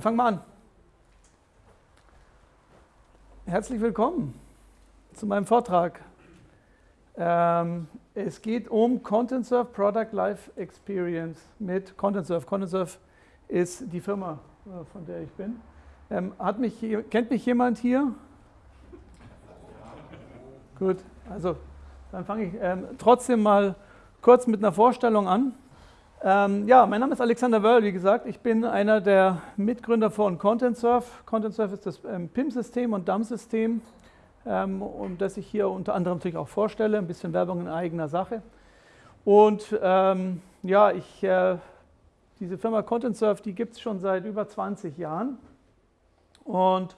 Dann fangen wir an. Herzlich willkommen zu meinem Vortrag. Ähm, es geht um Content Surf Product Life Experience mit Content Surf. Content Surf ist die Firma, äh, von der ich bin. Ähm, mich, kennt mich jemand hier? Gut, also dann fange ich ähm, trotzdem mal kurz mit einer Vorstellung an. Ähm, ja, mein Name ist Alexander Wörl, wie gesagt. Ich bin einer der Mitgründer von ContentSurf. ContentSurf ist das ähm, PIM-System und DAM-System, ähm, um das ich hier unter anderem natürlich auch vorstelle. Ein bisschen Werbung in eigener Sache. Und ähm, ja, ich, äh, diese Firma ContentSurf, die gibt es schon seit über 20 Jahren. Und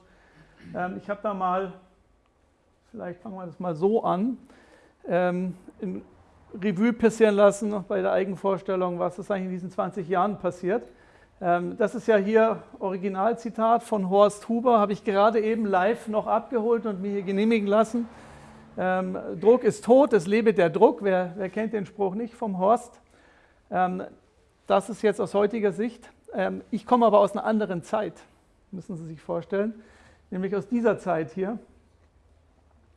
ähm, ich habe da mal, vielleicht fangen wir das mal so an, ähm, in, Revue passieren lassen bei der Eigenvorstellung, was ist eigentlich in diesen 20 Jahren passiert. Ähm, das ist ja hier Originalzitat von Horst Huber, habe ich gerade eben live noch abgeholt und mir hier genehmigen lassen. Ähm, Druck ist tot, es lebe der Druck. Wer, wer kennt den Spruch nicht vom Horst? Ähm, das ist jetzt aus heutiger Sicht. ich komme aber aus einer anderen Zeit, müssen Sie sich vorstellen, nämlich aus dieser Zeit hier,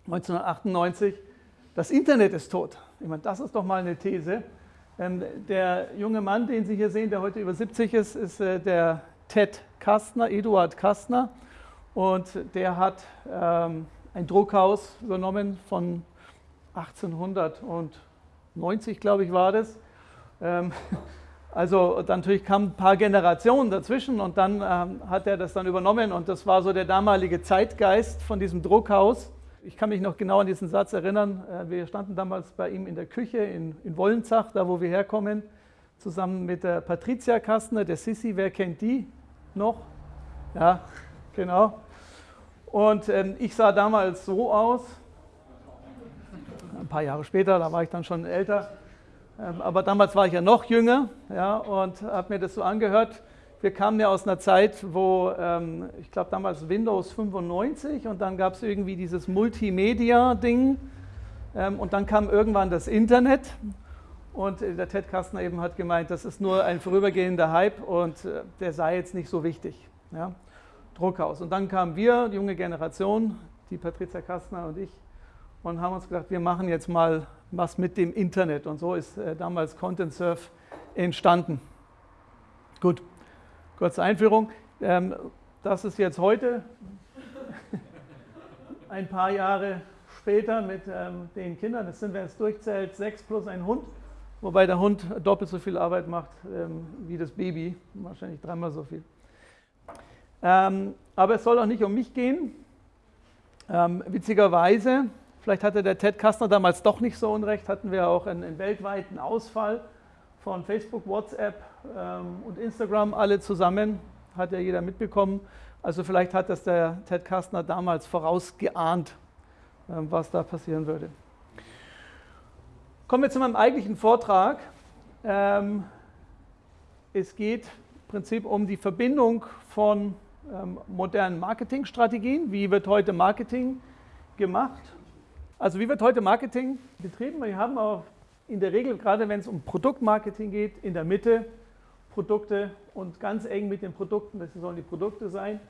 1998. Das Internet ist tot. Ich meine, das ist doch mal eine These. Ähm, der junge Mann, den Sie hier sehen, der heute über 70 ist, ist äh, der Ted Kastner, Eduard Kastner. Und der hat ähm, ein Druckhaus übernommen von 1890, glaube ich, war das. Ähm, also natürlich kamen ein paar Generationen dazwischen und dann hat er das dann übernommen und das war so der damalige Zeitgeist von diesem Druckhaus ich kann mich noch genau an diesen Satz erinnern. Äh, wir standen damals bei ihm in der Küche in, in Wollenzach, da wo wir herkommen, zusammen mit der Patricia Kastner, der Sissi. Wer kennt die noch? Ja, genau. Und ähm, ich sah damals so aus. Ein paar Jahre später, da war ich dann schon älter. Ähm, aber damals war ich ja noch jünger ja, und habe mir das so angehört wir kamen ja aus einer Zeit, wo ähm, ich glaube damals Windows 95 und dann gab es irgendwie dieses Multimedia-Ding ähm, und dann kam irgendwann das Internet und äh, der Ted Kastner eben hat gemeint, das ist nur ein vorübergehender Hype und äh, der sei jetzt nicht so wichtig. Ja? Druckhaus. Und dann kamen wir, die junge Generation, die Patricia Kastner und ich, und haben uns gedacht, wir machen jetzt mal was mit dem Internet. Und so ist äh, damals Content Surf entstanden. Gut. Kurze Einführung. Ähm, das ist jetzt heute, ein paar Jahre später mit ähm, den Kindern. Das sind, wenn es durchzählt, sechs plus ein Hund. Wobei der Hund doppelt so viel Arbeit macht ähm, wie das Baby. Wahrscheinlich dreimal so viel. aber es soll auch nicht um mich gehen. witzigerweise, vielleicht hatte der Ted Kastner damals doch nicht so unrecht, hatten wir auch einen, einen weltweiten Ausfall von Facebook, WhatsApp und Instagram alle zusammen, hat ja jeder mitbekommen. Also vielleicht hat das der Ted Kastner damals vorausgeahnt, ähm, was da passieren würde. Kommen wir zu meinem eigentlichen Vortrag. Ähm, es geht im Prinzip um die Verbindung von ähm, modernen Marketingstrategien. Wie wird heute Marketing gemacht? Also wie wird heute Marketing betrieben? Wir haben auf in der Regel, gerade wenn es um Produktmarketing geht, in der Mitte Produkte und ganz eng mit den Produkten, das sollen die Produkte sein,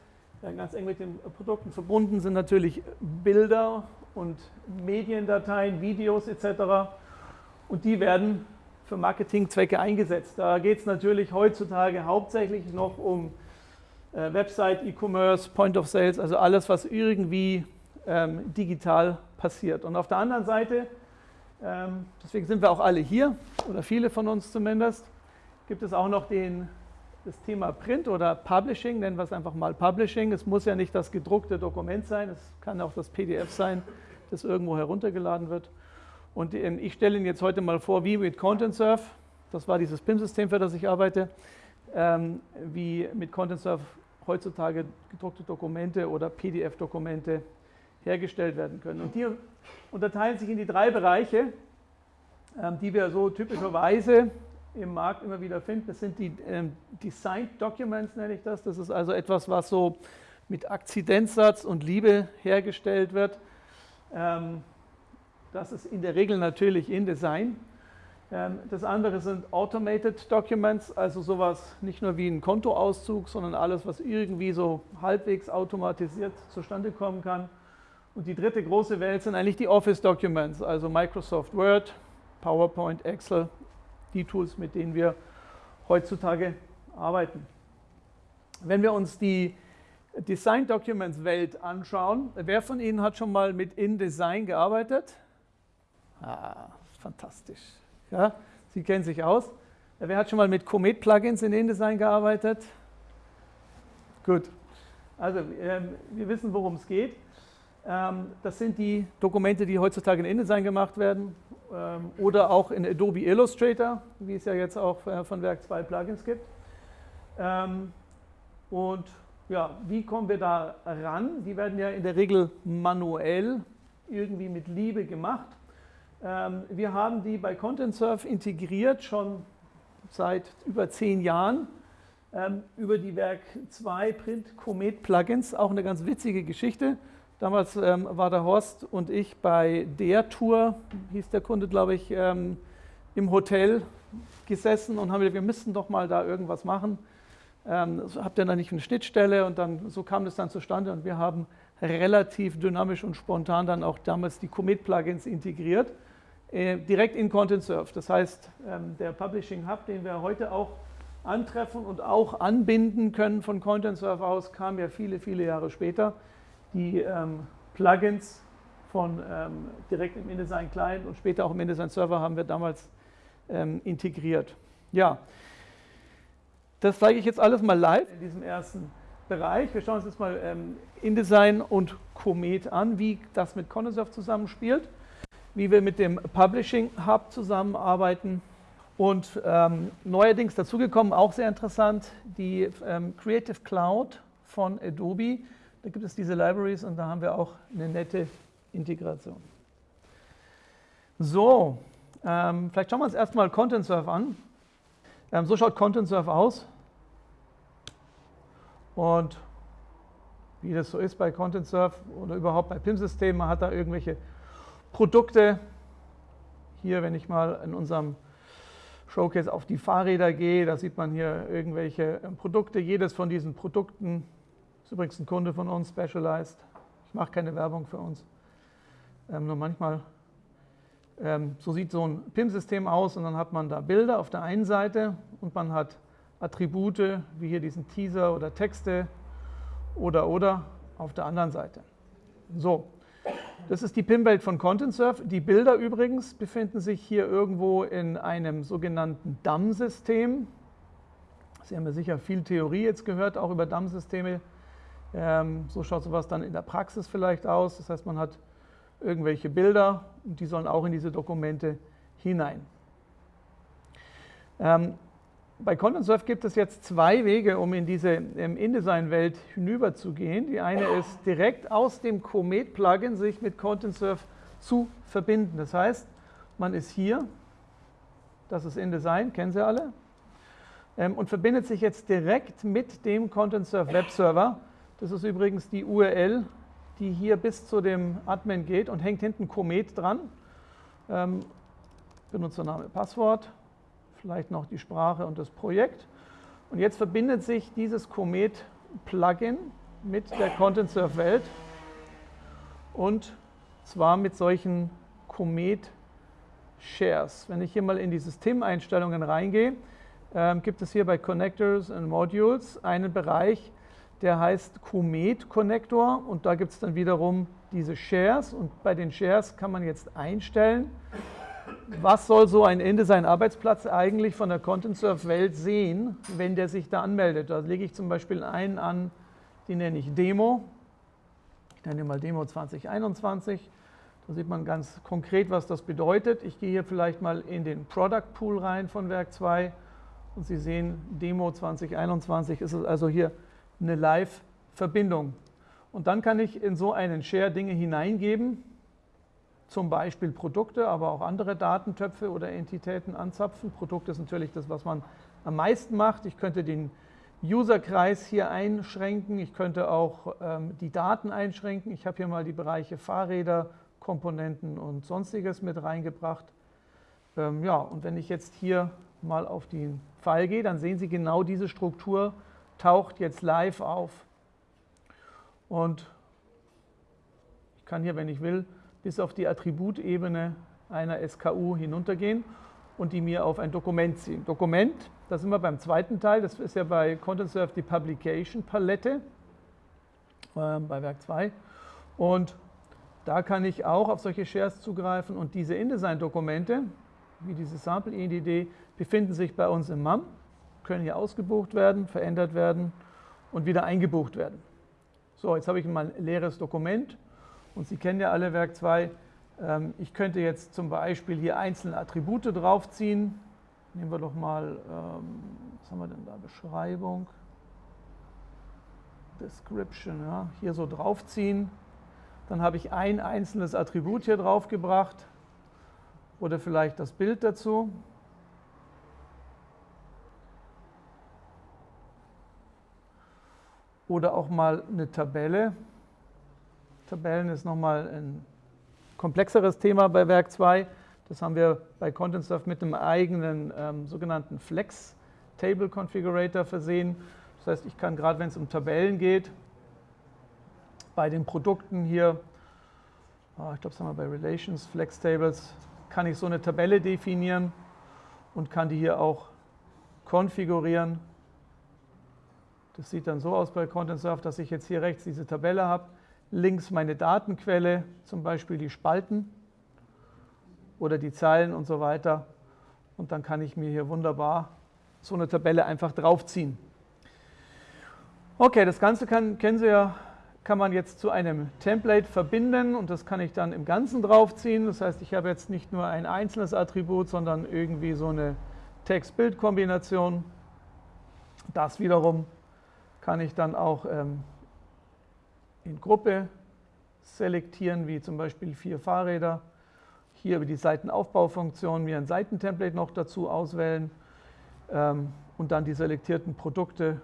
ganz eng mit den Produkten verbunden sind natürlich Bilder und Mediendateien, Videos etc. Und die werden für Marketingzwecke eingesetzt. Da geht es natürlich heutzutage hauptsächlich noch um äh, Website, E-Commerce, Point of Sales, also alles, was irgendwie ähm, digital passiert. Und auf der anderen Seite ähm, deswegen sind wir auch alle hier, oder viele von uns zumindest. Gibt es auch noch den, das Thema Print oder Publishing, nennen wir es einfach mal Publishing. Es muss ja nicht das gedruckte Dokument sein, es kann auch das PDF sein, das irgendwo heruntergeladen wird. Und ähm, ich stelle Ihnen jetzt heute mal vor, wie mit ContentSurf, das war dieses PIM-System, für das ich arbeite, ähm, wie mit ContentSurf heutzutage gedruckte Dokumente oder PDF-Dokumente hergestellt werden können. Und die unterteilen sich in die drei Bereiche, ähm, die wir so typischerweise im Markt immer wieder finden. Das sind die ähm, Designed Documents, nenne ich das. Das ist also etwas, was so mit Akzidentsatz und Liebe hergestellt wird. Ähm, das ist in der Regel natürlich InDesign. Ähm, das andere sind Automated Documents, also sowas nicht nur wie ein Kontoauszug, sondern alles, was irgendwie so halbwegs automatisiert zustande kommen kann. Und die dritte große Welt sind eigentlich die Office Documents, also Microsoft Word, PowerPoint, Excel, die Tools, mit denen wir heutzutage arbeiten. Wenn wir uns die Design Documents Welt anschauen, wer von Ihnen hat schon mal mit InDesign gearbeitet? Ah, fantastisch. Ja, Sie kennen sich aus. Wer hat schon mal mit Comet Plugins in InDesign gearbeitet? Gut. Also ähm, wir wissen, worum es geht. Ähm, das sind die Dokumente, die heutzutage in InDesign gemacht werden oder auch in Adobe Illustrator, wie es ja jetzt auch äh, von Werk 2 Plugins gibt. Ähm, und ja, wie kommen wir da ran? Die werden ja in der Regel manuell irgendwie mit Liebe gemacht. Ähm, wir haben die bei ContentSurf integriert, schon seit über zehn Jahren, ähm, über die Werk 2 Print Comet Plugins. Auch eine ganz witzige Geschichte. Damals ähm, war der Horst und ich bei der Tour, hieß der Kunde, glaube ich, im Hotel gesessen und haben gesagt, wir müssten doch mal da irgendwas machen. Ähm, habt ihr da nicht eine Schnittstelle? Und dann so kam das dann zustande und wir haben relativ dynamisch und spontan dann auch damals die Commit-Plugins integriert, äh, direkt in ContentSurf. Das heißt, ähm, der Publishing Hub, den wir heute auch antreffen und auch anbinden können von ContentSurf aus, kam ja viele, viele Jahre später. Die ähm, Plugins von ähm, direkt im InDesign Client und später auch im InDesign Server haben wir damals ähm, integriert. Ja, das zeige ich jetzt alles mal live in diesem ersten Bereich. Wir schauen uns jetzt mal ähm, InDesign und Comet an, wie das mit Condensurf zusammenspielt, wie wir mit dem Publishing Hub zusammenarbeiten und ähm, neuerdings dazugekommen, auch sehr interessant, die ähm, Creative Cloud von Adobe. Da gibt es diese Libraries und da haben wir auch eine nette Integration. So, ähm, vielleicht schauen wir uns erstmal ContentSurf an. Ähm, so schaut ContentSurf aus. Und wie das so ist bei ContentSurf oder überhaupt bei PIM-Systemen, man hat da irgendwelche Produkte. Hier, wenn ich mal in unserem Showcase auf die Fahrräder gehe, da sieht man hier irgendwelche ähm, Produkte. Jedes von diesen Produkten ist übrigens ein Kunde von uns, Specialized. Ich mache keine Werbung für uns. Ähm, nur manchmal ähm, so sieht so ein PIM-System aus und dann hat man da Bilder auf der einen Seite und man hat Attribute, wie hier diesen Teaser oder Texte oder oder auf der anderen Seite. So, das ist die PIM-Welt von ContentSurf. Die Bilder übrigens befinden sich hier irgendwo in einem sogenannten DAM-System. Sie haben ja sicher viel Theorie jetzt gehört, auch über DAM-Systeme. Ähm, so schaut sowas dann in der Praxis vielleicht aus. Das heißt, man hat irgendwelche Bilder und die sollen auch in diese Dokumente hinein. Ähm, bei ContentSurf gibt es jetzt zwei Wege, um in diese ähm, InDesign-Welt hinüberzugehen. Die eine ist direkt aus dem Comet-Plugin sich mit ContentSurf zu verbinden. Das heißt, man ist hier, das ist InDesign, kennen Sie alle, und verbindet sich jetzt direkt mit dem ContentSurf Webserver. Das ist übrigens die URL, die hier bis zu dem Admin geht und hängt hinten Comet dran. Ähm, Benutzername, Passwort, vielleicht noch die Sprache und das Projekt. Und jetzt verbindet sich dieses Comet-Plugin mit der Content-Surf-Welt und zwar mit solchen Comet-Shares. Wenn ich hier mal in die Systemeinstellungen reingehe, äh, gibt es hier bei Connectors and Modules einen Bereich, der heißt Comet Connector und da gibt es dann wiederum diese Shares und bei den Shares kann man jetzt einstellen, was soll so ein InDesign-Arbeitsplatz eigentlich von der ContentSurf-Welt sehen, wenn der sich da anmeldet. Da lege ich zum Beispiel einen an, den nenne ich Demo. Ich nenne mal Demo 2021. Da sieht man ganz konkret, was das bedeutet. Ich gehe hier vielleicht mal in den Product Pool rein von Werk 2 und Sie sehen, Demo 2021 ist es also hier eine Live-Verbindung. Und dann kann ich in so einen Share Dinge hineingeben, zum Beispiel Produkte, aber auch andere Datentöpfe oder Entitäten anzapfen. Produkte ist natürlich das, was man am meisten macht. Ich könnte den Userkreis hier einschränken, ich könnte auch ähm, die Daten einschränken. Ich habe hier mal die Bereiche Fahrräder, Komponenten und sonstiges mit reingebracht. ähm, ja, und wenn ich jetzt hier mal auf den Pfeil gehe, dann sehen Sie genau diese Struktur taucht jetzt live auf. Und ich kann hier, wenn ich will, bis auf die Attributebene einer SKU hinuntergehen und die mir auf ein Dokument ziehen. Dokument, da sind wir beim zweiten Teil, das ist ja bei ContentServe die Publication Palette äh, bei Werk 2. Und da kann ich auch auf solche Shares zugreifen und diese InDesign-Dokumente, wie diese Sample-INDD, befinden sich bei uns im MAM, können hier ausgebucht werden, verändert werden und wieder eingebucht werden. So, jetzt habe ich mal ein leeres Dokument und Sie kennen ja alle Werk 2. Ähm, ich könnte jetzt zum Beispiel hier einzelne Attribute draufziehen. Nehmen wir doch mal, ähm, was haben wir denn da, Beschreibung, Description, ja, hier so draufziehen. Dann habe ich ein einzelnes Attribut hier draufgebracht oder vielleicht das Bild dazu. Oder auch mal eine Tabelle. Tabellen ist nochmal ein komplexeres Thema bei Werk 2. Das haben wir bei ContentSurf mit einem eigenen ähm, sogenannten Flex Table Configurator versehen. Das heißt, ich kann gerade, wenn es um Tabellen geht, bei den Produkten hier, ah, ich glaube, sagen wir bei Relations, Flex Tables, kann ich so eine Tabelle definieren und kann die hier auch konfigurieren. Das sieht dann so aus bei ContentSurf, dass ich jetzt hier rechts diese Tabelle habe, links meine Datenquelle, zum Beispiel die Spalten oder die Zeilen und so weiter. Und dann kann ich mir hier wunderbar so eine Tabelle einfach draufziehen. Okay, das Ganze kann, kennen Sie ja, kann man jetzt zu einem Template verbinden und das kann ich dann im Ganzen draufziehen. Das heißt, ich habe jetzt nicht nur ein einzelnes Attribut, sondern irgendwie so eine Text-Bild-Kombination. Das wiederum kann ich dann auch ähm, in Gruppe selektieren, wie zum Beispiel vier Fahrräder. Hier über die Seitenaufbaufunktion mir ein Seitentemplate noch dazu auswählen ähm, und dann die selektierten Produkte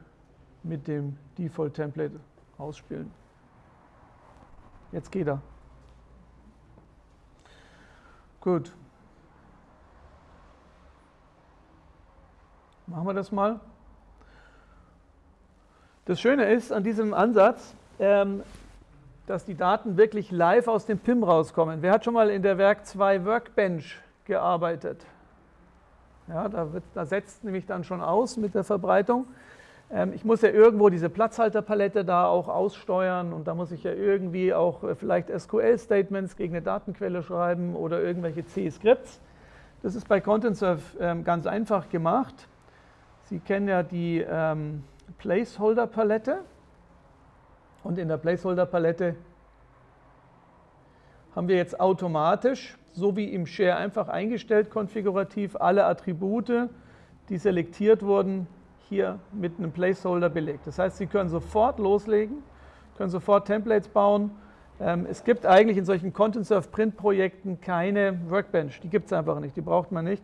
mit dem Default-Template ausspielen. Jetzt geht er. Gut. Machen wir das mal. Das Schöne ist an diesem Ansatz, ähm, dass die Daten wirklich live aus dem PIM rauskommen. Wer hat schon mal in der Werk 2 Workbench gearbeitet? Ja, da, wird, da setzt nämlich dann schon aus mit der Verbreitung. Ähm, ich muss ja irgendwo diese Platzhalterpalette da auch aussteuern und da muss ich ja irgendwie auch äh, vielleicht SQL-Statements gegen eine Datenquelle schreiben oder irgendwelche C-Skripts. Das ist bei ContentServe ähm, ganz einfach gemacht. Sie kennen ja die ähm, Placeholder-Palette. Und in der Placeholder-Palette haben wir jetzt automatisch, so wie im Share einfach eingestellt, konfigurativ alle Attribute, die selektiert wurden, hier mit einem Placeholder belegt. Das heißt, Sie können sofort loslegen, können sofort Templates bauen. Ähm, es gibt eigentlich in solchen Content-Surf-Print-Projekten keine Workbench. Die gibt es einfach nicht, die braucht man nicht.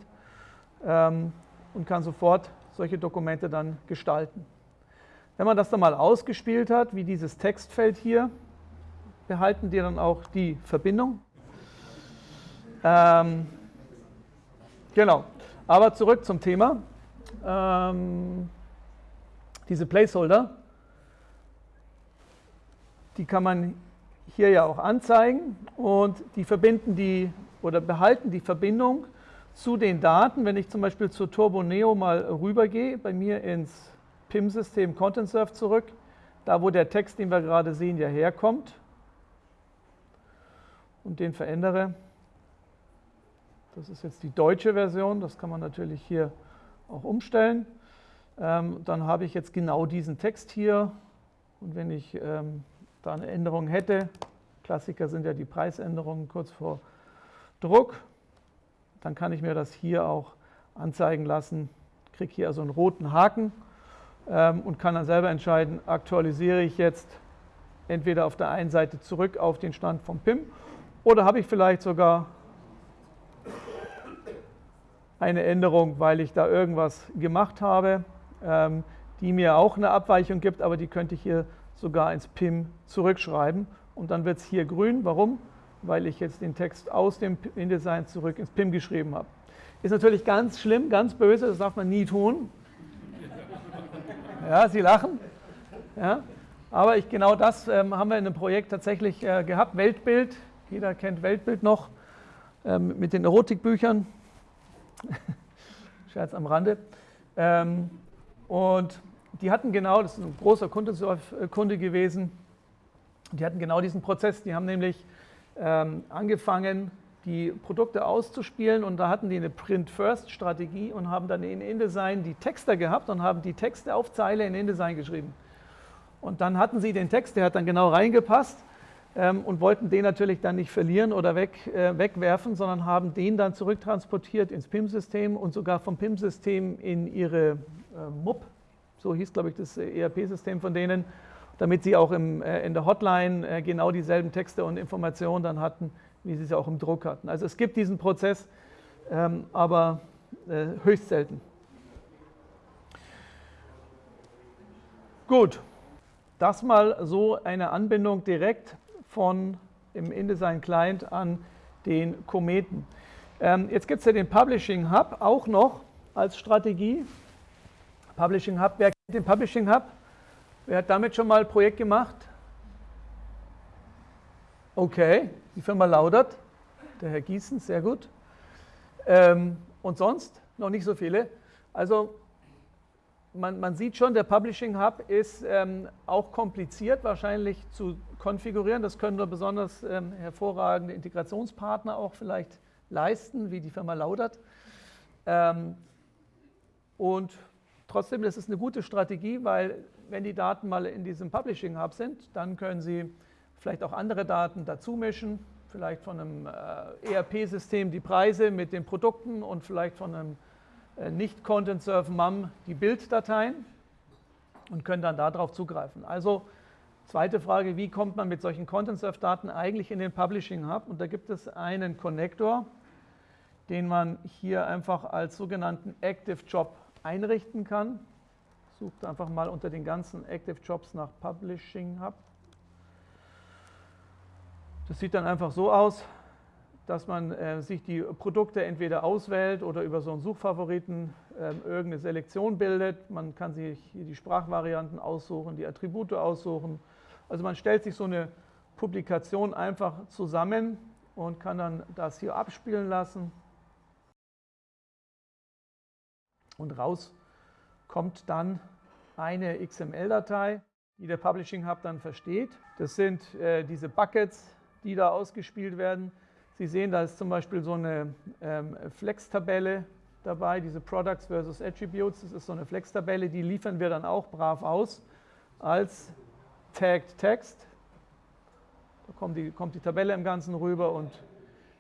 Ähm, und kann sofort solche Dokumente dann gestalten. Wenn man das dann mal ausgespielt hat, wie dieses Textfeld hier, behalten die dann auch die Verbindung. Ähm, genau, aber zurück zum Thema. Ähm, diese Placeholder, die kann man hier ja auch anzeigen und die verbinden die oder behalten die Verbindung zu den Daten. Wenn ich zum Beispiel zur Turbo Neo mal rübergehe, bei mir ins PIM-System ContentServe zurück, da wo der Text, den wir gerade sehen, ja herkommt und den verändere. Das ist jetzt die deutsche Version, das kann man natürlich hier auch umstellen. Ähm, dann habe ich jetzt genau diesen Text hier und wenn ich ähm, da eine Änderung hätte, Klassiker sind ja die Preisänderungen kurz vor Druck, dann kann ich mir das hier auch anzeigen lassen, kriege hier also einen roten Haken und kann dann selber entscheiden, aktualisiere ich jetzt entweder auf der einen Seite zurück auf den Stand vom PIM oder habe ich vielleicht sogar eine Änderung, weil ich da irgendwas gemacht habe, ähm, die mir auch eine Abweichung gibt, aber die könnte ich hier sogar ins PIM zurückschreiben und dann wird es hier grün. Warum? Weil ich jetzt den Text aus dem InDesign zurück ins PIM geschrieben habe. Ist natürlich ganz schlimm, ganz böse, das darf man nie tun. Ja, Sie lachen. Ja, aber ich, genau das ähm, haben wir in einem Projekt tatsächlich äh, gehabt. Weltbild, jeder kennt Weltbild noch, ähm, mit den Erotikbüchern. Scherz am Rande. Ähm, und die hatten genau, das ist ein großer Kunde gewesen, die hatten genau diesen Prozess. Die haben nämlich ähm, angefangen, die Produkte auszuspielen und da hatten die eine Print-First-Strategie und haben dann in InDesign die Texte gehabt und haben die Texte auf Zeile in InDesign geschrieben. Und dann hatten sie den Text, der hat dann genau reingepasst ähm, und wollten den natürlich dann nicht verlieren oder weg, äh, wegwerfen, sondern haben den dann zurücktransportiert ins PIM-System und sogar vom PIM-System in ihre äh, MUP, so hieß glaube ich das ERP-System von denen, damit sie auch im, äh, in der Hotline äh, genau dieselben Texte und Informationen dann hatten, wie sie es auch im Druck hatten. Also es gibt diesen Prozess, ähm, aber äh, höchst selten. Gut, das mal so eine Anbindung direkt von im InDesign Client an den Kometen. Ähm, jetzt gibt es ja den Publishing Hub auch noch als Strategie. Publishing Hub, wer kennt den Publishing Hub? Wer hat damit schon mal ein Projekt gemacht? Okay, die Firma Laudert, der Herr Gießen, sehr gut. Ähm, und sonst noch nicht so viele. Also man, man, sieht schon, der Publishing Hub ist ähm, auch kompliziert wahrscheinlich zu konfigurieren. Das können nur besonders ähm, hervorragende Integrationspartner auch vielleicht leisten, wie die Firma Laudert. Und trotzdem, das ist eine gute Strategie, weil wenn die Daten mal in diesem Publishing Hub sind, dann können Sie vielleicht auch andere Daten dazu mischen, vielleicht von einem äh, ERP-System die Preise mit den Produkten und vielleicht von einem äh, nicht Content Surf MAM die Bilddateien und können dann darauf zugreifen. Also zweite Frage, wie kommt man mit solchen Content Surf Daten eigentlich in den Publishing Hub? Und da gibt es einen Connector, den man hier einfach als sogenannten Active Job einrichten kann. Sucht einfach mal unter den ganzen Active Jobs nach Publishing Hub. Das sieht dann einfach so aus, dass man äh, sich die Produkte entweder auswählt oder über so einen Suchfavoriten äh, irgendeine Selektion bildet. Man kann sich hier die Sprachvarianten aussuchen, die Attribute aussuchen. Also man stellt sich so eine Publikation einfach zusammen und kann dann das hier abspielen lassen. Und raus kommt dann eine XML-Datei, die der Publishing Hub dann versteht. Das sind äh, diese Buckets, die da ausgespielt werden. Sie sehen, da ist zum Beispiel so eine ähm, Flex-Tabelle dabei, diese Products versus Attributes. Das ist so eine Flex-Tabelle, die liefern wir dann auch brav aus als Tagged Text. Da kommt die, kommt die Tabelle im Ganzen rüber und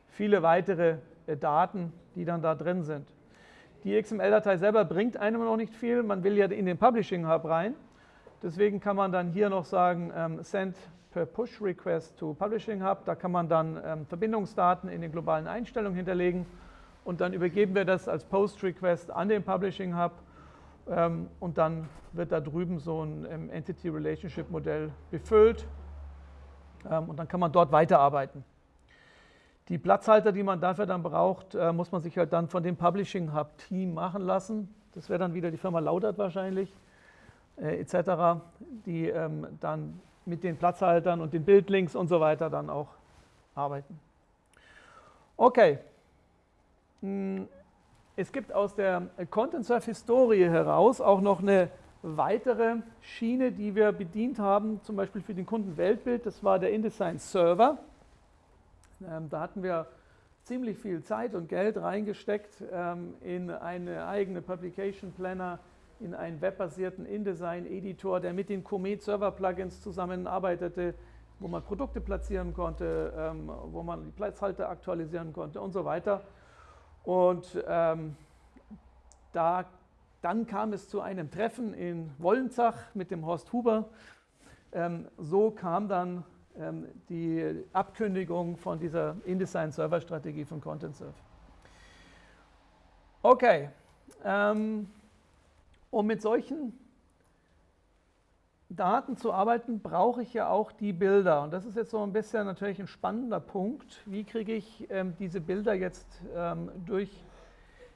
viele weitere äh, Daten, die dann da drin sind. Die XML-Datei selber bringt einem noch nicht viel. Man will ja in den Publishing Hub rein. Deswegen kann man dann hier noch sagen, ähm, send per Push Request to Publishing Hub. Da kann man dann ähm, Verbindungsdaten in den globalen Einstellungen hinterlegen und dann übergeben wir das als Post Request an den Publishing Hub ähm, und dann wird da drüben so ein ähm, Entity Relationship Modell befüllt ähm, und dann kann man dort weiterarbeiten. Die Platzhalter, die man dafür dann braucht, äh, muss man sich halt dann von dem Publishing Hub Team machen lassen. Das wäre dann wieder die Firma Laudert wahrscheinlich, äh, etc., die ähm, dann mit den Platzhaltern und den Bildlinks und so weiter dann auch arbeiten. Okay. Hm, es gibt aus der Content Surf Historie heraus auch noch eine weitere Schiene, die wir bedient haben, zum Beispiel für den Kunden Weltbild. Das war der InDesign Server. Ähm, da hatten wir ziemlich viel Zeit und Geld reingesteckt ähm, in eine eigene Publication Planner, in einen webbasierten InDesign-Editor, der mit den Comet Server-Plugins zusammenarbeitete, wo man Produkte platzieren konnte, ähm, wo man die Platzhalter aktualisieren konnte und so weiter. Und ähm, da, dann kam es zu einem Treffen in Wollenzach mit dem Horst Huber. Ähm, so kam dann ähm, die Abkündigung von dieser InDesign-Server-Strategie von ContentSurf. Okay, ähm, um mit solchen Daten zu arbeiten, brauche ich ja auch die Bilder. Und das ist jetzt so ein bisschen natürlich ein spannender Punkt. Wie kriege ich ähm, diese Bilder jetzt ähm, durch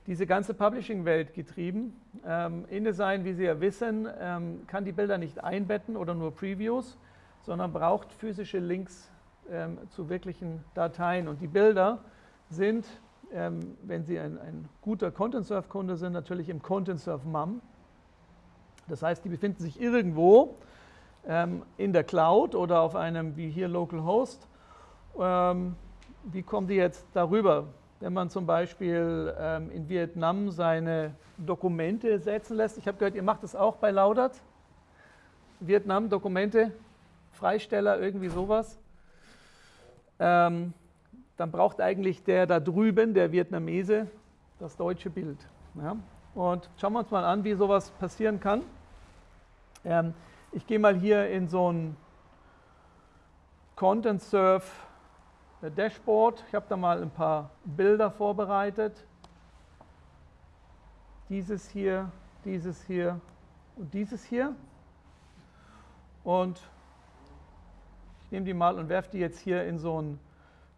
diese ganze Publishing-Welt getrieben. Ähm, InDesign, wie Sie ja wissen, ähm, kann die Bilder nicht einbetten oder nur Previews, sondern braucht physische Links ähm, zu wirklichen Dateien. Und die Bilder sind, ähm, wenn Sie ein, ein guter Content-Surf-Kunde sind, natürlich im Content-Surf-MAM. Das heißt, die befinden sich irgendwo ähm, in der Cloud oder auf einem, wie hier, Localhost. Ähm, wie kommen die jetzt darüber? Wenn man zum Beispiel ähm, in Vietnam seine Dokumente setzen lässt, ich habe gehört, ihr macht das auch bei Laudert, Vietnam, Dokumente, Freisteller, irgendwie sowas, ähm, dann braucht eigentlich der da drüben, der Vietnamese, das deutsche Bild. Ja? Und schauen wir uns mal an, wie sowas passieren kann. Ähm, ich gehe mal hier in so ein Content Surf Dashboard. Ich habe da mal ein paar Bilder vorbereitet. Dieses hier, dieses hier und dieses hier. Und ich nehme die mal und werfe die jetzt hier in so ein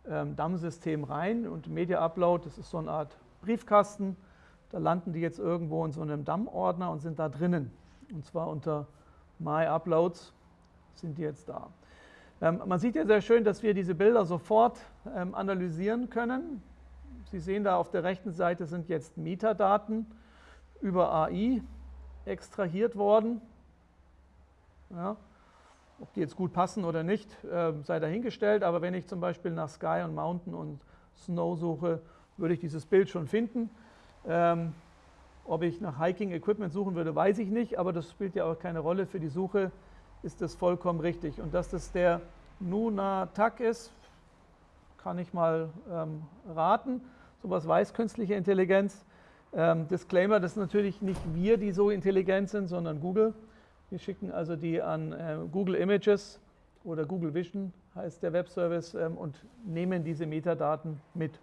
ähm, DAM-System rein. Und Media Upload, das ist so eine Art Briefkasten. Da landen die jetzt irgendwo in so einem DAM-Ordner und sind da drinnen. Und zwar unter My Uploads sind die jetzt da. Ähm, man sieht ja sehr schön, dass wir diese Bilder sofort ähm, analysieren können. Sie sehen da auf der rechten Seite sind jetzt Metadaten über AI extrahiert worden. Ja. Ob die jetzt gut passen oder nicht, äh, sei dahingestellt, aber wenn ich zum Beispiel nach Sky und Mountain und Snow suche, würde ich dieses Bild schon finden. Ähm, ob ich nach Hiking Equipment suchen würde, weiß ich nicht, aber das spielt ja auch keine Rolle. Für die Suche ist das vollkommen richtig. Und dass das der Nuna Tak ist, kann ich mal ähm, raten. Sowas weiß künstliche Intelligenz. Ähm, Disclaimer, das ist natürlich nicht wir, die so intelligent sind, sondern Google. Wir schicken also die an äh, Google Images oder Google Vision heißt der Webservice ähm, und nehmen diese Metadaten mit.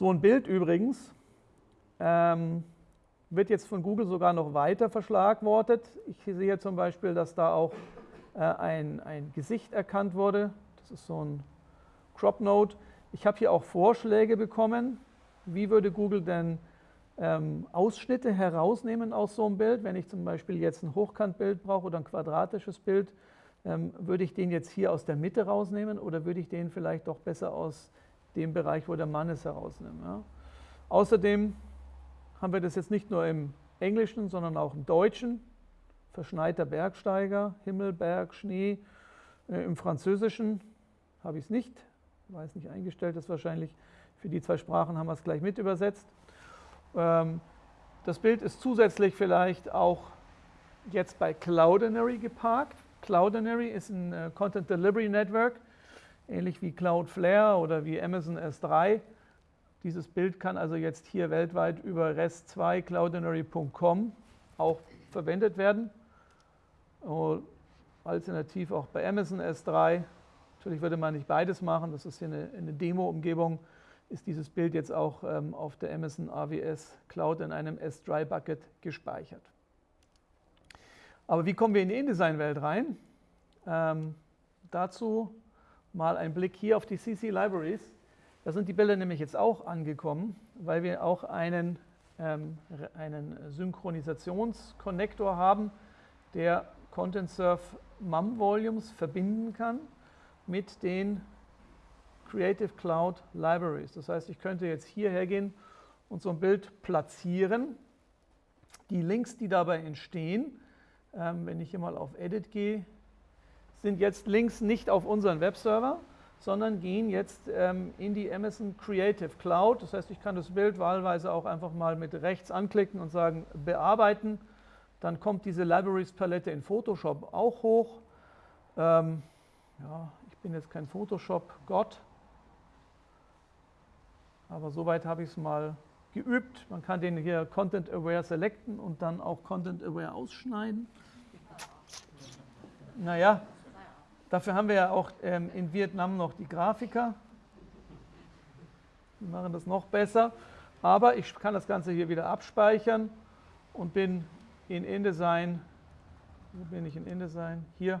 So ein Bild übrigens ähm, wird jetzt von Google sogar noch weiter verschlagwortet. Ich sehe zum Beispiel, dass da auch äh, ein, ein Gesicht erkannt wurde. Das ist so ein Crop Node. Ich habe hier auch Vorschläge bekommen. Wie würde Google denn ähm, Ausschnitte herausnehmen aus so einem Bild? Wenn ich zum Beispiel jetzt ein Hochkantbild brauche oder ein quadratisches Bild, ähm, würde ich den jetzt hier aus der Mitte rausnehmen oder würde ich den vielleicht doch besser aus dem Bereich, wo der Mann ist, herausnehmen? Ja? Außerdem haben wir das jetzt nicht nur im Englischen, sondern auch im Deutschen. Verschneiter Bergsteiger, Himmel, Berg, Schnee. Äh, Im Französischen habe ich es nicht, weil es nicht eingestellt ist wahrscheinlich. Für die zwei Sprachen haben wir es gleich mit übersetzt. Ähm, das Bild ist zusätzlich vielleicht auch jetzt bei Cloudinary geparkt. Cloudinary ist ein äh, Content Delivery Network, ähnlich wie Cloudflare oder wie Amazon S3. Dieses Bild kann also jetzt hier weltweit über rest2 cloudinary.com auch verwendet werden. Alternativ auch bei Amazon S3. Natürlich würde man nicht beides machen, das ist hier eine, eine Demo-Umgebung. Ist dieses Bild jetzt auch ähm, auf der Amazon AWS Cloud in einem S3-Bucket gespeichert. Aber wie kommen wir in die InDesign-Welt rein? Ähm, dazu mal ein Blick hier auf die CC Libraries. Da sind die Bilder nämlich jetzt auch angekommen, weil wir auch einen, ähm, einen Synchronisationskonnektor haben, der Content Surf MUM Volumes verbinden kann mit den Creative Cloud Libraries. Das heißt, ich könnte jetzt hier hergehen und so ein Bild platzieren. Die Links, die dabei entstehen, ähm, wenn ich hier mal auf Edit gehe, sind jetzt Links nicht auf unseren Webserver, sondern gehen jetzt ähm, in die Amazon Creative Cloud. Das heißt, ich kann das Bild wahlweise auch einfach mal mit rechts anklicken und sagen, bearbeiten. Dann kommt diese Libraries-Palette in Photoshop auch hoch. Ähm, ja, ich bin jetzt kein Photoshop-Gott, aber soweit habe ich es mal geübt. Man kann den hier Content Aware selecten und dann auch Content Aware ausschneiden. Naja, Dafür haben wir ja auch ähm, in Vietnam noch die Grafiker. Die machen das noch besser. Aber ich kann das Ganze hier wieder abspeichern und bin in InDesign. Wo bin ich in InDesign? Hier.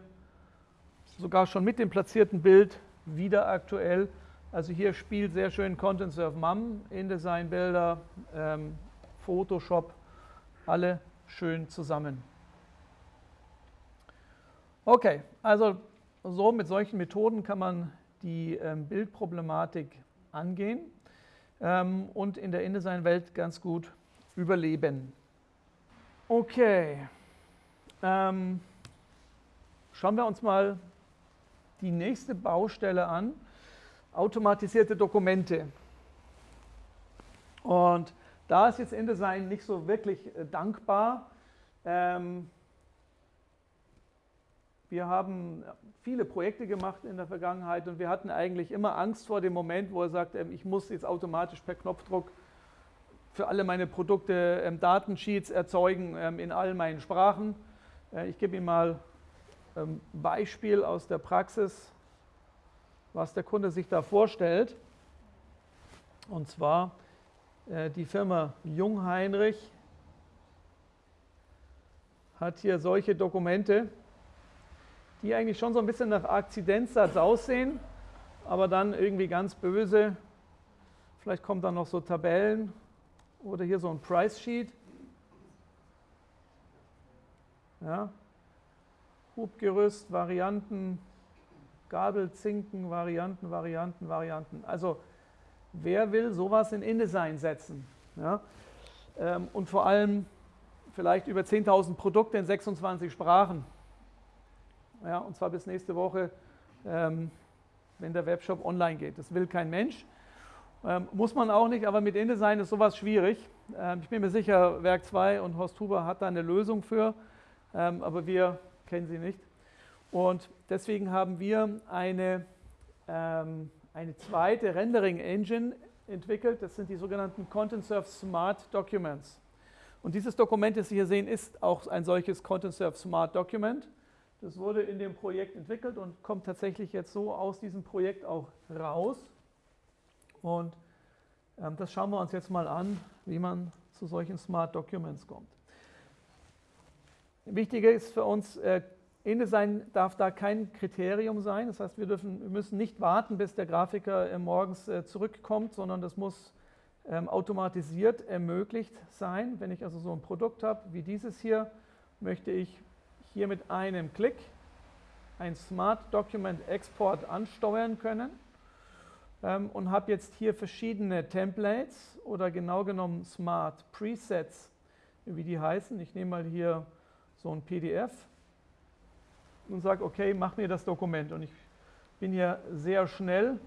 Sogar schon mit dem platzierten Bild wieder aktuell. Also hier spielt sehr schön Content Surf MAM, InDesign Bilder, ähm, Photoshop, alle schön zusammen. Okay, also so mit solchen Methoden kann man die ähm, Bildproblematik angehen ähm, und in der InDesign-Welt ganz gut überleben. Okay, ähm, schauen wir uns mal die nächste Baustelle an, automatisierte Dokumente. Und da ist jetzt InDesign nicht so wirklich äh, dankbar. Ähm, wir haben viele Projekte gemacht in der Vergangenheit und wir hatten eigentlich immer Angst vor dem Moment, wo er sagt, ähm, ich muss jetzt automatisch per Knopfdruck für alle meine Produkte ähm, Datensheets erzeugen ähm, in all meinen Sprachen. Äh, ich gebe Ihnen mal ein Beispiel aus der Praxis, was der Kunde sich da vorstellt. Und zwar äh, die Firma Jungheinrich hat hier solche Dokumente die eigentlich schon so ein bisschen nach Akzidentsatz aussehen, aber dann irgendwie ganz böse. Vielleicht kommen dann noch so Tabellen oder hier so ein Price Sheet. Ja. Hubgerüst, Varianten, Gabel, Zinken, Varianten, Varianten, Varianten. Also wer will sowas in InDesign setzen? Ja. Ähm, und vor allem vielleicht über 10.000 Produkte in 26 Sprachen ja, und zwar bis nächste Woche, ähm, wenn der Webshop online geht. Das will kein Mensch. Ähm, muss man auch nicht, aber mit InDesign ist sowas schwierig. Ähm, ich bin mir sicher, Werk 2 und Horst Huber hat da eine Lösung für, ähm, aber wir kennen sie nicht. Und deswegen haben wir eine, ähm, eine zweite Rendering-Engine entwickelt. Das sind die sogenannten Content Surf Smart Documents. Und dieses Dokument, das Sie hier sehen, ist auch ein solches Content Surf Smart Document. Das wurde in dem Projekt entwickelt und kommt tatsächlich jetzt so aus diesem Projekt auch raus. Und ähm, das schauen wir uns jetzt mal an, wie man zu solchen Smart Documents kommt. Wichtiger ist für uns, äh, InDesign darf da kein Kriterium sein. Das heißt, wir, dürfen, wir müssen nicht warten, bis der Grafiker äh, morgens äh, zurückkommt, sondern das muss ähm, automatisiert ermöglicht sein. Wenn ich also so ein Produkt habe wie dieses hier, möchte ich hier mit einem Klick ein Smart Document Export ansteuern können ähm, und habe jetzt hier verschiedene Templates oder genau genommen Smart Presets, wie die heißen. Ich nehme mal hier so ein PDF und sage, okay, mach mir das Dokument. Und ich bin hier sehr schnell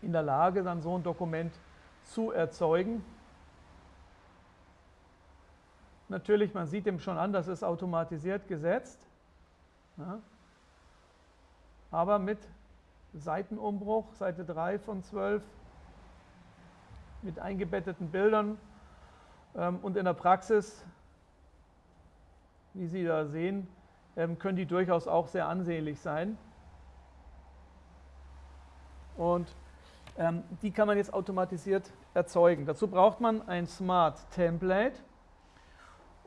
in der Lage, dann so ein Dokument zu erzeugen. Natürlich, man sieht dem schon an, das ist automatisiert gesetzt. Ja. Aber mit Seitenumbruch, Seite 3 von 12, mit eingebetteten Bildern ähm, und in der Praxis, wie Sie da sehen, ähm, können die durchaus auch sehr ansehnlich sein. Und ähm, die kann man jetzt automatisiert erzeugen. Dazu braucht man ein Smart Template.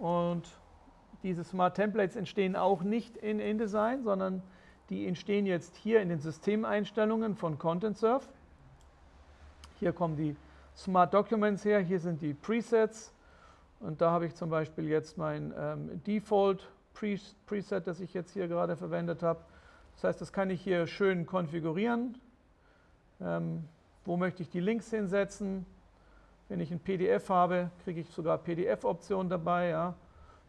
Und diese Smart Templates entstehen auch nicht in InDesign, sondern die entstehen jetzt hier in den Systemeinstellungen von ContentSurf. Hier kommen die Smart Documents her, hier sind die Presets und da habe ich zum Beispiel jetzt mein ähm, Default Preset, das ich jetzt hier gerade verwendet habe. Das heißt, das kann ich hier schön konfigurieren. Ähm, wo möchte ich die Links hinsetzen? Wenn ich ein PDF habe, kriege ich sogar PDF-Optionen dabei. Ja.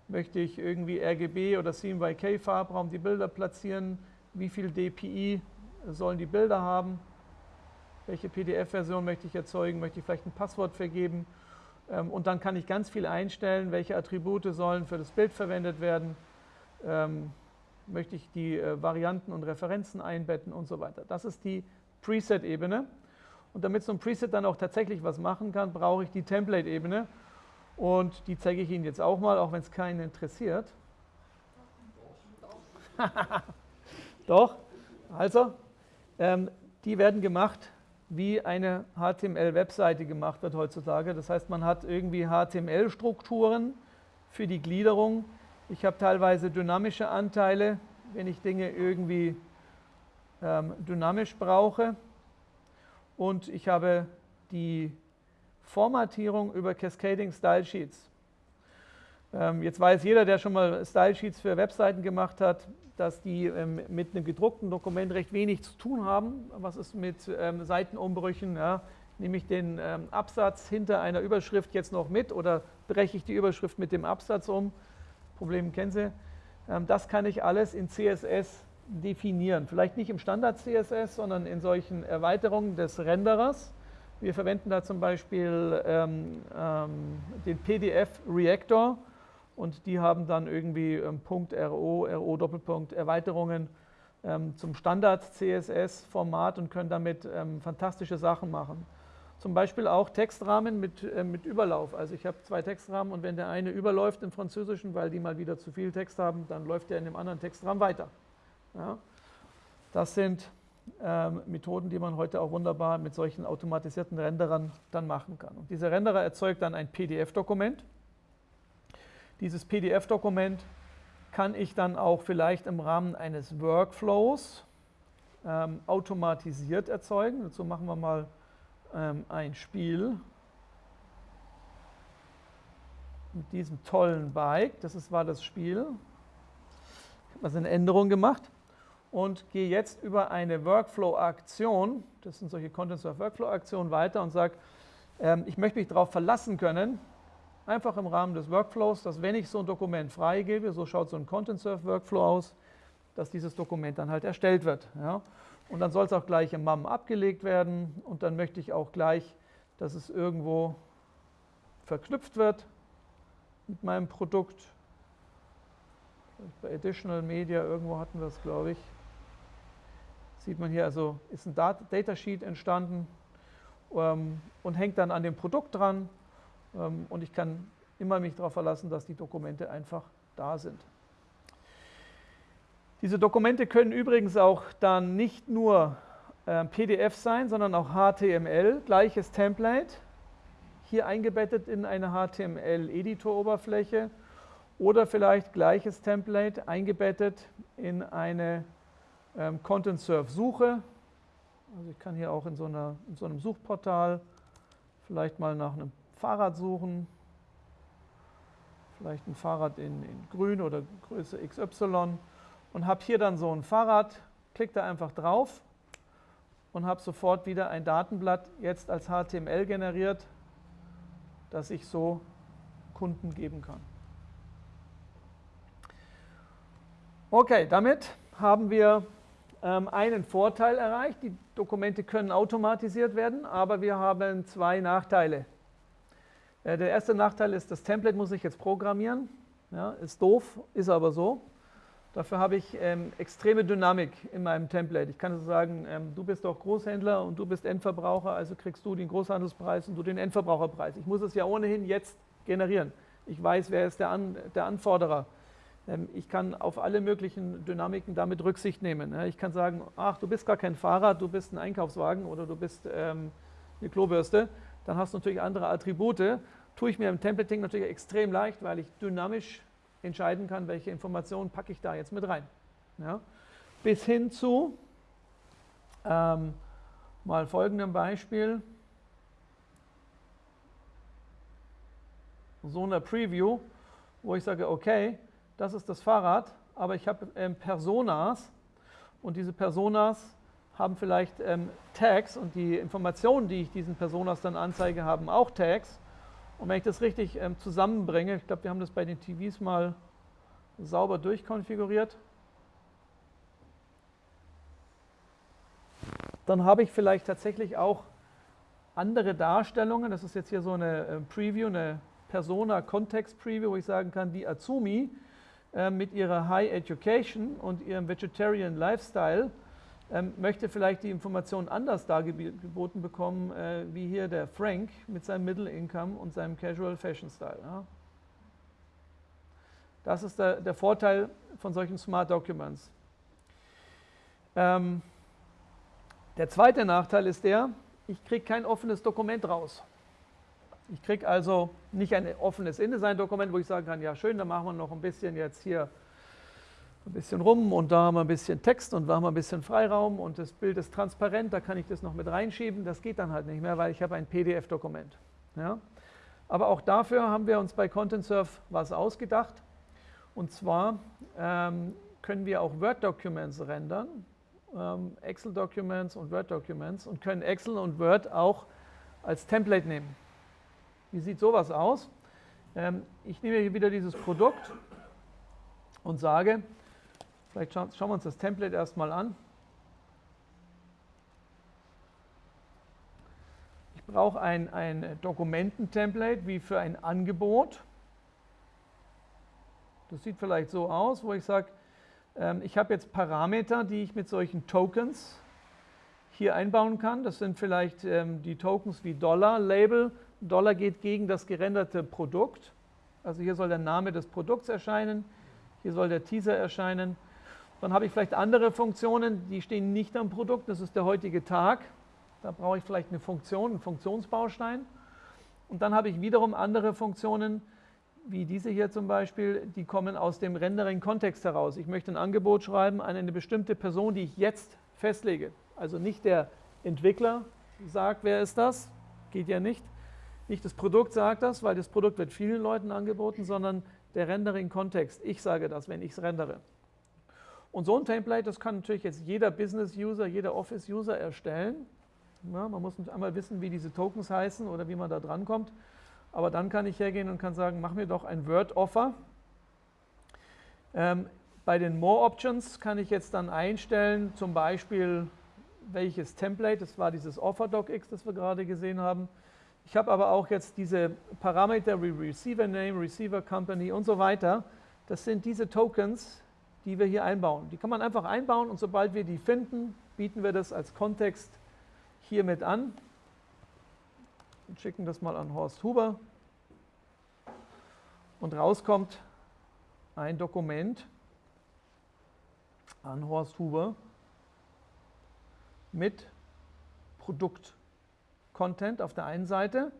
Möchte ich irgendwie RGB oder CMYK-Farbraum die Bilder platzieren? Wie viel DPI sollen die Bilder haben? Welche PDF-Version möchte ich erzeugen? Möchte ich vielleicht ein Passwort vergeben? Ähm, und dann kann ich ganz viel einstellen, welche Attribute sollen für das Bild verwendet werden. Ähm, möchte ich die äh, Varianten und Referenzen einbetten und so weiter. Das ist die Preset-Ebene. Und damit so ein Preset dann auch tatsächlich was machen kann, brauche ich die Template-Ebene. Und die zeige ich Ihnen jetzt auch mal, auch wenn es keinen interessiert. Doch, also, ähm, die werden gemacht, wie eine HTML-Webseite gemacht wird heutzutage. Das heißt, man hat irgendwie HTML-Strukturen für die Gliederung. Ich habe teilweise dynamische Anteile, wenn ich Dinge irgendwie ähm, dynamisch brauche. Und ich habe die Formatierung über Cascading Style Sheets. Ähm, jetzt weiß jeder, der schon mal Style Sheets für Webseiten gemacht hat, dass die ähm, mit einem gedruckten Dokument recht wenig zu tun haben. Was ist mit ähm, Seitenumbrüchen? Ja? Nehme ich den Absatz hinter einer Überschrift jetzt noch mit oder breche ich die Überschrift mit dem Absatz um? Problem kennen Sie. Das kann ich alles in CSS definieren. Vielleicht nicht im Standard CSS, sondern in solchen Erweiterungen des Renderers. Wir verwenden da zum Beispiel ähm, ähm, den PDF Reactor und die haben dann irgendwie ähm, .ro, RO Doppelpunkt Erweiterungen ähm, zum Standard CSS Format und können damit ähm, fantastische Sachen machen. Zum Beispiel auch Textrahmen mit, äh, mit Überlauf. Also ich habe zwei Textrahmen und wenn der eine überläuft im Französischen, weil die mal wieder zu viel Text haben, dann läuft der in dem anderen Textrahmen weiter. Ja? Das sind ähm, Methoden, die man heute auch wunderbar mit solchen automatisierten Renderern dann machen kann. Und dieser Renderer erzeugt dann ein PDF-Dokument. Dieses PDF-Dokument kann ich dann auch vielleicht im Rahmen eines Workflows ähm, automatisiert erzeugen. Dazu machen wir mal ähm, ein Spiel mit diesem tollen Bike. Das ist, war das Spiel. Ich habe also eine Änderung gemacht und gehe jetzt über eine Workflow-Aktion, das sind solche Content-Serve-Workflow-Aktionen, weiter und sage, ähm, ich möchte mich darauf verlassen können, einfach im Rahmen des Workflows, dass wenn ich so ein Dokument freigebe, so schaut so ein Content-Serve-Workflow aus, dass dieses Dokument dann halt erstellt wird. Ja? Und dann soll es auch gleich im MAM abgelegt werden und dann möchte ich auch gleich, dass es irgendwo verknüpft wird mit meinem Produkt. Bei Additional Media irgendwo hatten wir es, glaube ich. Sieht man hier, also ist ein Datasheet entstanden ähm, und hängt dann an dem Produkt dran. Ähm, und ich kann immer mich darauf verlassen, dass die Dokumente einfach da sind. Diese Dokumente können übrigens auch dann nicht nur äh, PDF sein, sondern auch HTML, gleiches Template, hier eingebettet in eine HTML-Editor-Oberfläche oder vielleicht gleiches Template eingebettet in eine ähm, Content Serve Suche. Also ich kann hier auch in so, einer, in so einem Suchportal vielleicht mal nach einem Fahrrad suchen. Vielleicht ein Fahrrad in, in grün oder Größe XY und habe hier dann so ein Fahrrad, klicke da einfach drauf und habe sofort wieder ein Datenblatt jetzt als HTML generiert, das ich so Kunden geben kann. Okay, damit haben wir einen Vorteil erreicht. Die Dokumente können automatisiert werden, aber wir haben zwei Nachteile. Äh, der erste Nachteil ist, das Template muss ich jetzt programmieren. Ja, ist doof, ist aber so. Dafür habe ich ähm, extreme Dynamik in meinem Template. Ich kann also sagen, ähm, du bist doch Großhändler und du bist Endverbraucher, also kriegst du den Großhandelspreis und du den Endverbraucherpreis. Ich muss es ja ohnehin jetzt generieren. Ich weiß, wer ist der, An der Anforderer. Ähm, ich kann auf alle möglichen Dynamiken damit Rücksicht nehmen. Ich kann sagen, ach, du bist gar kein Fahrrad, du bist ein Einkaufswagen oder du bist ähm, eine Klobürste. Dann hast du natürlich andere Attribute. Tue ich mir im Templating natürlich extrem leicht, weil ich dynamisch entscheiden kann, welche Informationen packe ich da jetzt mit rein. Bis hin zu ähm, mal folgendem Beispiel. So einer Preview, wo ich sage, okay, das ist das Fahrrad, aber ich habe ähm, Personas und diese Personas haben vielleicht ähm, Tags und die Informationen, die ich diesen Personas dann anzeige, haben auch Tags. Und wenn ich das richtig ähm, zusammenbringe, ich glaube, wir haben das bei den TVs mal sauber durchkonfiguriert, dann habe ich vielleicht tatsächlich auch andere Darstellungen. Das ist jetzt hier so eine äh, Preview, eine Persona-Kontext-Preview, wo ich sagen kann, die Azumi mit ihrer High Education und ihrem Vegetarian Lifestyle ähm, möchte vielleicht die Informationen anders dargeboten bekommen, äh, wie hier der Frank mit seinem Middle Income und seinem Casual Fashion Style. Das ist der, der, Vorteil von solchen Smart Documents. Ähm, der zweite Nachteil ist der, ich kriege kein offenes Dokument raus. Ich kriege also nicht ein offenes InDesign-Dokument, wo ich sagen kann, ja schön, dann machen wir noch ein bisschen jetzt hier ein bisschen rum und da haben wir ein bisschen Text und da haben wir ein bisschen Freiraum und das Bild ist transparent, da kann ich das noch mit reinschieben. Das geht dann halt nicht mehr, weil ich habe ein PDF-Dokument. Ja? Aber auch dafür haben wir uns bei ContentSurf was ausgedacht. Und zwar ähm, können wir auch Word-Documents rendern, ähm, Excel-Documents und Word-Documents und können Excel und Word auch als Template nehmen. Wie sieht sowas aus? Ähm, ich nehme hier wieder dieses Produkt und sage, vielleicht schauen wir uns das Template erstmal an. Ich brauche ein, ein Dokumententemplate wie für ein Angebot. Das sieht vielleicht so aus, wo ich sage, ähm, ich habe jetzt Parameter, die ich mit solchen Tokens hier einbauen kann. Das sind vielleicht ähm, die Tokens wie Dollar, Label. Dollar geht gegen das gerenderte Produkt. Also hier soll der Name des Produkts erscheinen, hier soll der Teaser erscheinen. Dann habe ich vielleicht andere Funktionen, die stehen nicht am Produkt, das ist der heutige Tag. Da brauche ich vielleicht eine Funktion, einen Funktionsbaustein. Und dann habe ich wiederum andere Funktionen, wie diese hier zum Beispiel, die kommen aus dem Rendering-Kontext heraus. Ich möchte ein Angebot schreiben an eine bestimmte Person, die ich jetzt festlege. Also nicht der Entwickler sagt, wer ist das, geht ja nicht. Nicht das Produkt sagt das, weil das Produkt wird vielen Leuten angeboten, sondern der Rendering-Kontext. Ich sage das, wenn ich es rendere. Und so ein Template, das kann natürlich jetzt jeder Business-User, jeder Office-User erstellen. Ja, man muss einmal wissen, wie diese Tokens heißen oder wie man da drankommt. Aber dann kann ich hergehen und kann sagen, mach mir doch ein Word-Offer. Ähm, bei den More Options kann ich jetzt dann einstellen, zum Beispiel welches Template, das war dieses Offer-Docx, das wir gerade gesehen haben. Ich habe aber auch jetzt diese Parameter wie Receiver Name, Receiver Company und so weiter. Das sind diese Tokens, die wir hier einbauen. Die kann man einfach einbauen und sobald wir die finden, bieten wir das als Kontext hier mit an und schicken das mal an Horst Huber. Und rauskommt ein Dokument an Horst Huber mit Produkt-Content auf der einen Seite,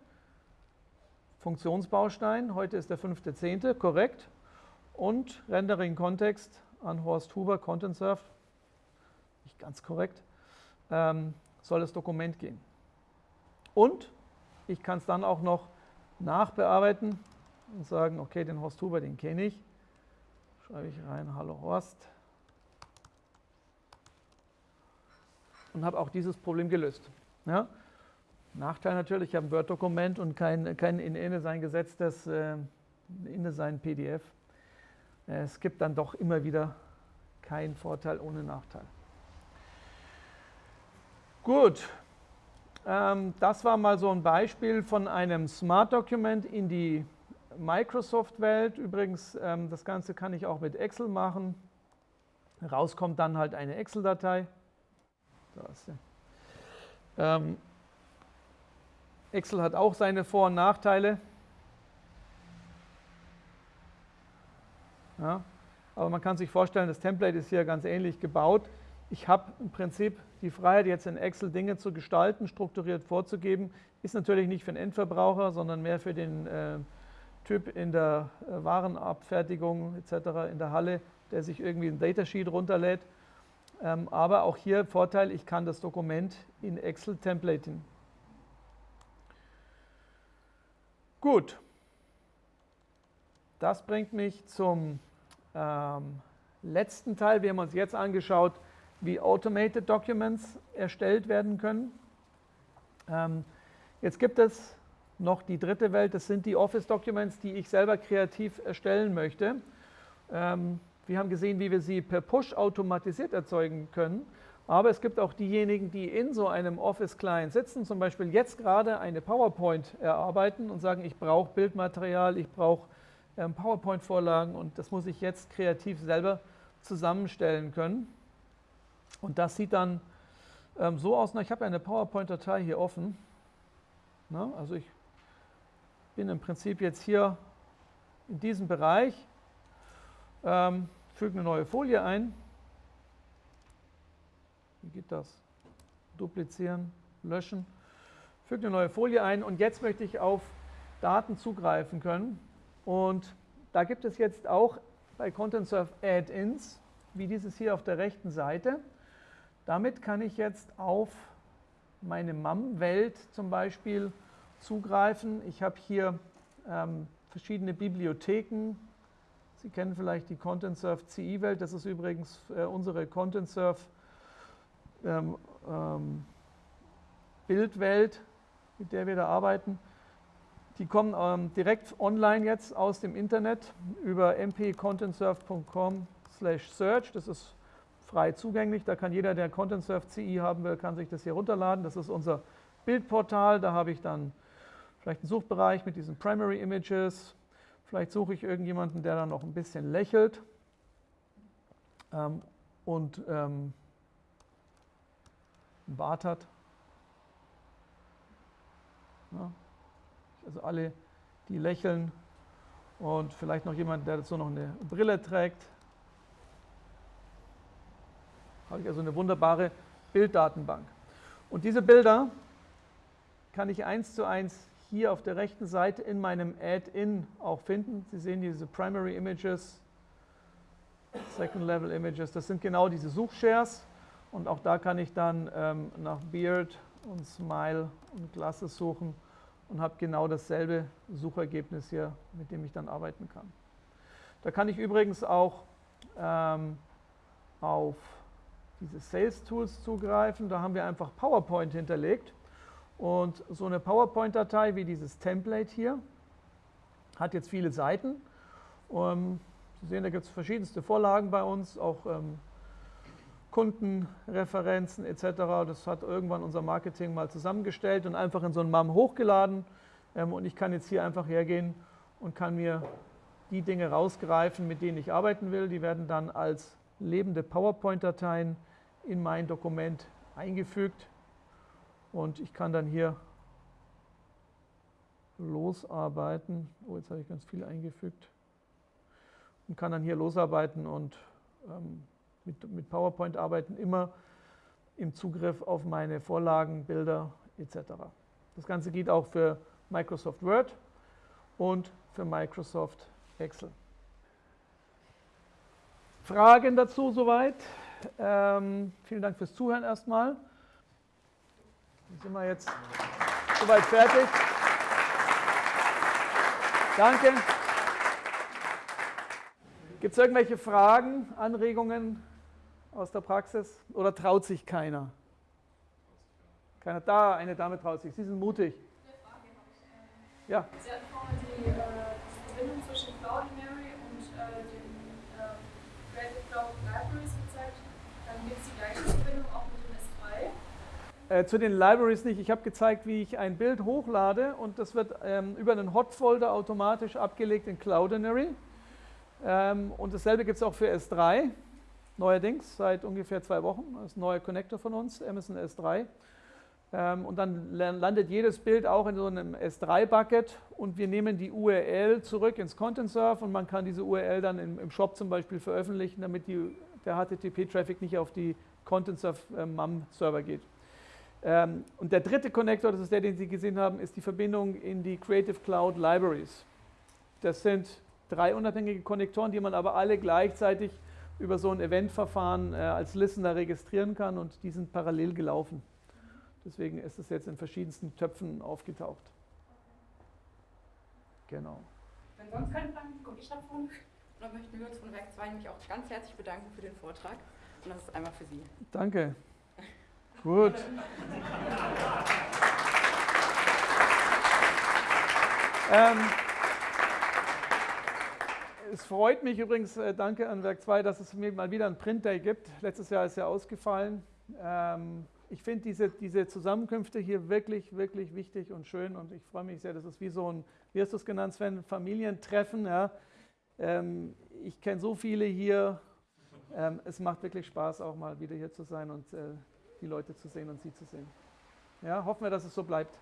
Funktionsbaustein, heute ist der 5.10., korrekt, und Rendering-Kontext an Horst Huber, Content Surf, nicht ganz korrekt, ähm, soll das Dokument gehen. Und ich kann es dann auch noch nachbearbeiten und sagen, okay, den Horst Huber, den kenne ich. Schreibe ich rein, hallo Horst. Und habe auch dieses Problem gelöst. Ja? Nachteil natürlich, ich habe ein Word-Dokument und kein, kein in InDesign gesetztes äh, InDesign PDF. Es gibt dann doch immer wieder keinen Vorteil ohne Nachteil. Gut, ähm, das war mal so ein Beispiel von einem Smart Document in die Microsoft-Welt. Übrigens, ähm, das Ganze kann ich auch mit Excel machen. Rauskommt dann halt eine Excel-Datei. Ähm, Excel hat auch seine Vor- und Nachteile. Ja, aber man kann sich vorstellen, das Template ist hier ganz ähnlich gebaut. Ich habe im Prinzip die Freiheit, jetzt in Excel Dinge zu gestalten, strukturiert vorzugeben. Ist natürlich nicht für den Endverbraucher, sondern mehr für den äh, Typ in der äh, Warenabfertigung etc. in der Halle, der sich irgendwie ein Datasheet runterlädt. Ähm, aber auch hier Vorteil, ich kann das Dokument in Excel templaten. Gut, das bringt mich zum ähm, letzten Teil. Wir haben uns jetzt angeschaut, wie Automated Documents erstellt werden können. Ähm, jetzt gibt es noch die dritte Welt, das sind die Office Documents, die ich selber kreativ erstellen möchte. Ähm, wir haben gesehen, wie wir sie per Push automatisiert erzeugen können. Aber es gibt auch diejenigen, die in so einem Office-Client sitzen, zum Beispiel jetzt gerade eine PowerPoint erarbeiten und sagen, ich brauche Bildmaterial, ich brauche ähm, PowerPoint-Vorlagen und das muss ich jetzt kreativ selber zusammenstellen können. Und das sieht dann ähm, so aus, na, ich habe eine PowerPoint-Datei hier offen. Na, also ich bin im Prinzip jetzt hier in diesem Bereich, ähm, füge eine neue Folie ein. Wie geht das? Duplizieren, löschen. Füge eine neue Folie ein und jetzt möchte ich auf Daten zugreifen können. Und da gibt es jetzt auch bei ContentSurf Add-ins. wie dieses hier auf der rechten Seite. Damit kann ich jetzt auf meine MAM-Welt zum Beispiel zugreifen. Ich habe hier ähm, verschiedene Bibliotheken. Sie kennen vielleicht die ContentSurf CI-Welt. Das ist übrigens äh, unsere ContentSurf ähm, ähm, Bildwelt, mit der wir da arbeiten. Die kommen ähm, direkt online jetzt aus dem Internet über mpcontentsurf.com slash search. Das ist frei zugänglich. Da kann jeder, der ContentSurf CI haben will, kann sich das hier runterladen. Das ist unser Bildportal. Da habe ich dann vielleicht einen Suchbereich mit diesen Primary Images. Vielleicht suche ich irgendjemanden, der dann noch ein bisschen lächelt ähm, und ähm, einen Bart hat. Ja. Also alle, die lächeln und vielleicht noch jemand, der dazu noch eine Brille trägt. Habe ich also eine wunderbare Bilddatenbank. Und diese Bilder kann ich eins zu eins hier auf der rechten Seite in meinem Add-in auch finden. Sie sehen diese Primary Images, Second Level Images, das sind genau diese Suchshares. Und auch da kann ich dann ähm, nach Beard und Smile und Glasses suchen und habe genau dasselbe Suchergebnis hier, mit dem ich dann arbeiten kann. Da kann ich übrigens auch ähm, auf diese Sales Tools zugreifen. Da haben wir einfach PowerPoint hinterlegt. Und so eine PowerPoint-Datei wie dieses Template hier hat jetzt viele Seiten. Um, Sie sehen, da gibt es verschiedenste Vorlagen bei uns, auch ähm, Kundenreferenzen etc. Das hat irgendwann unser Marketing mal zusammengestellt und einfach in so ein MAM hochgeladen. Ähm, und ich kann jetzt hier einfach hergehen und kann mir die Dinge rausgreifen, mit denen ich arbeiten will. Die werden dann als lebende PowerPoint-Dateien in mein Dokument eingefügt. Und ich kann dann hier losarbeiten. Oh, jetzt habe ich ganz viel eingefügt. Und kann dann hier losarbeiten und ähm, mit, mit PowerPoint arbeiten, immer im Zugriff auf meine Vorlagen, Bilder etc. Das Ganze geht auch für Microsoft Word und für Microsoft Excel. Fragen dazu soweit? Ähm, vielen Dank fürs Zuhören erstmal. Dann sind wir jetzt soweit fertig. Danke. Gibt es irgendwelche Fragen, Anregungen? Aus der Praxis oder traut sich keiner? Keiner da, eine Dame traut sich. Sie sind mutig. Eine Frage habe ich. Ähm, ja. Sie hatten vorhin die äh, Verbindung zwischen Cloudinary und äh, den äh, Creative Cloud Libraries gezeigt. Dann gibt es die gleiche Verbindung auch mit dem S3. Äh, zu den Libraries nicht. Ich habe gezeigt, wie ich ein Bild hochlade und das wird ähm, über einen Hot-Folder automatisch abgelegt in Cloudinary. Ähm, und dasselbe gibt es auch für S3 neuerdings, seit ungefähr zwei Wochen. Das ist ein neuer Connector von uns, Amazon S3. Ähm, und dann landet jedes Bild auch in so einem S3-Bucket und wir nehmen die URL zurück ins Content Surf und man kann diese URL dann im, Shop zum Beispiel veröffentlichen, damit die, der HTTP-Traffic nicht auf die Content Surf äh, MAM-Server geht. Ähm, und der dritte Connector, das ist der, den Sie gesehen haben, ist die Verbindung in die Creative Cloud Libraries. Das sind drei unabhängige Konnektoren, die man aber alle gleichzeitig über so ein Eventverfahren äh, als Listener registrieren kann und die sind parallel gelaufen. Deswegen ist es jetzt in verschiedensten Töpfen aufgetaucht. Genau. Wenn sonst keine Fragen komme ich davon. Und dann möchten wir uns von Werk 2 nämlich auch ganz herzlich bedanken für den Vortrag. Und das ist einmal für Sie. Danke. Gut. ähm, es freut mich übrigens, äh, danke an Werk 2, dass es mir mal wieder ein Print Day gibt. Letztes Jahr ist ja ausgefallen. Ähm, ich finde diese, diese Zusammenkünfte hier wirklich, wirklich wichtig und schön und ich freue mich sehr, das ist wie so ein, wie hast du es genannt, Sven, Familientreffen. Ja? Ähm, ich kenne so viele hier. Ähm, es macht wirklich Spaß, auch mal wieder hier zu sein und äh, die Leute zu sehen und sie zu sehen. Ja, hoffen wir, dass es so bleibt.